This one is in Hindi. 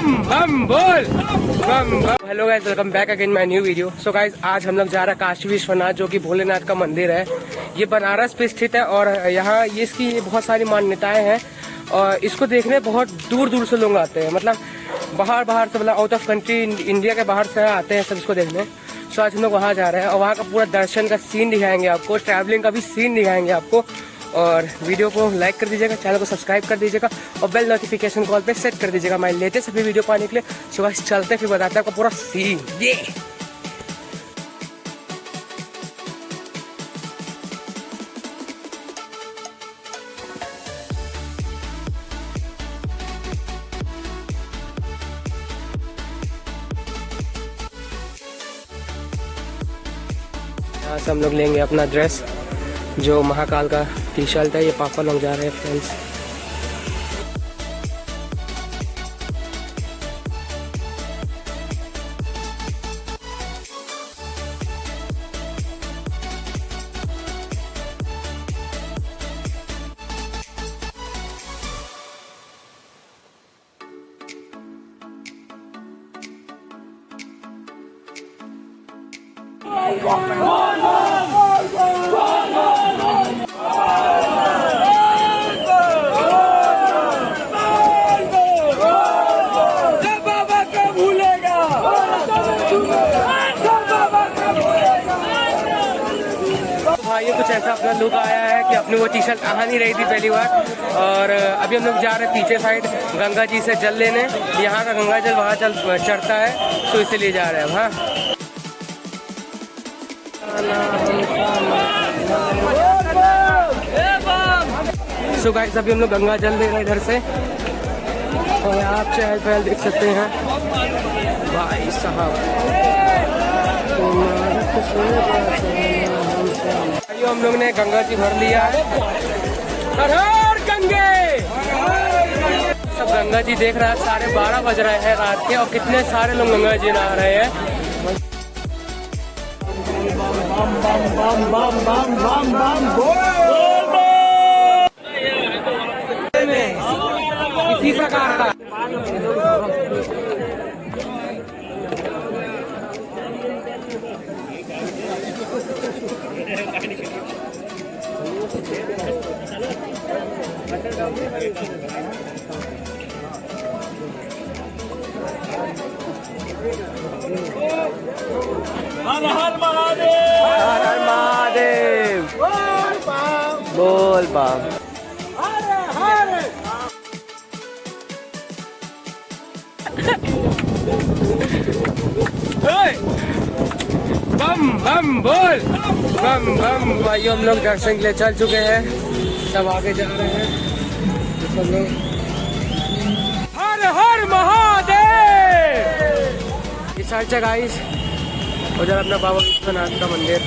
बम बम बोल। बम बम hello guys welcome back again my new video so guys आज हम लोग जा रहे हैं काशी विश्वनाथ, जो कि भोलेनाथ का मंदिर है। ये बनारस पे स्थित है और यहाँ ये इसकी बहुत सारी मान्यताएँ हैं। और इसको देखने बहुत दूर दूर से लोग आते हैं। मतलब बाहर बाहर से मतलब आउट ऑफ़ कंट्री इंडिया के बाहर से आते हैं सब इसको देखने। सो आज हम लोग वहाँ जा रहे हैं और वहाँ का पूरा दर्शन का सीन दिखाएँगे आपको। ट्रैवलिंग का भी सीन दिखाएँगे आपको। और वीडियो को लाइक कर दीजिएगा, चैनल को सब्सक्राइब कर दीजिएगा और बेल नोटिफिकेशन कॉल पे सेट कर दीजिएगा। मैं लेटेस्ट सभी वीडियो पाने के लिए सुबह चलते फिर बताते हैं आपको पूरा सीन ये हम लोग लेंगे अपना ड्रेस जो महाकाल का टी शर्ट है ये पापा लोग जा रहे हैं फ्रेंड्स भाई कुछ ऐसा अपना लुक आया है कि अपनी वो टी शर्ट आ नहीं रही थी पहली बार? और अभी हम लोग जा रहे हैं पीछे साइड गंगा जी से जल लेने। यहाँ का गंगा जल वहाँ जल चढ़ता है तो इसीलिए जा रहे हैं हाँ। सो गाइस अभी हम लोग गंगा जल ले रहे हैं इधर से। और आप चहल पहल देख सकते हैं। भाई साहब। भाइयों हम लोग ने गंगा जी भर लिया। है हर गंगे! सब गंगा जी देख रहा है, साढ़े बारह बज रहे हैं रात के, और कितने सारे लोग गंगा जी नहा रहे हैं। इसी प्रकार का। हर हर महादेव। हर हर महादेव। बोल बाम बम बम बम बोल। बम बम भाई हम लोग दर्शन के लिए चल चुके हैं। सब आगे जा रहे हैं। सब लोग हर हर महादेव। इस साइड से गाइस उधर अपना बाबा विश्वनाथ का मंदिर।